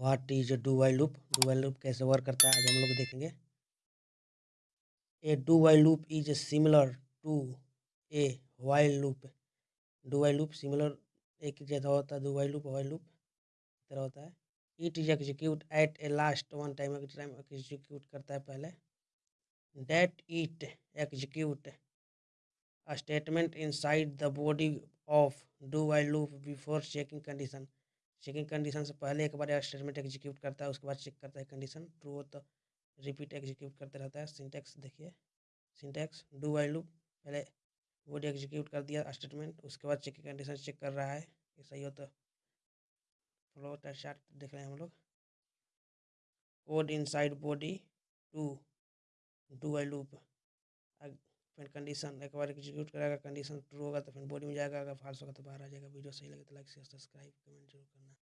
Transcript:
What is do while loop do while loop कैसे work करता है? आज हम लोग देखेंगे। A do while loop is similar to a while loop do while loop similar एक जैसा होता है do while loop while loop तरह होता है। It is execute at a last one time time execute करता है पहले। That it execute a statement inside the body of do while loop before checking condition. Checking condition से पहले एक बार statement execute करता है, उसके बाद चेक करता है कंडीशन ट्रू हो तो रिपीट एग्जीक्यूट करते रहता है सिंटेक्स देखिए सिंटेक्स डू वाई लूप पहले बॉडी एग्जीक्यूट कर दिया स्टेटमेंट उसके बाद चेकिंग कंडीशन चेक कर रहा है, ये सही हो तो फ्लो चार्ट देख रहे हैं हम लोग। Code inside body to do while loop फिर कंडीशन एक बार एग्जीक्यूट करेगा कंडीशन ट्रू होगा तो फिर बॉडी में जाएगा, अगर फाल्स होगा तो बाहर आ जाएगा, वीडियो सही लगे तो लाइक शेयर सब्सक्राइब कमेंट ज़रूर करना।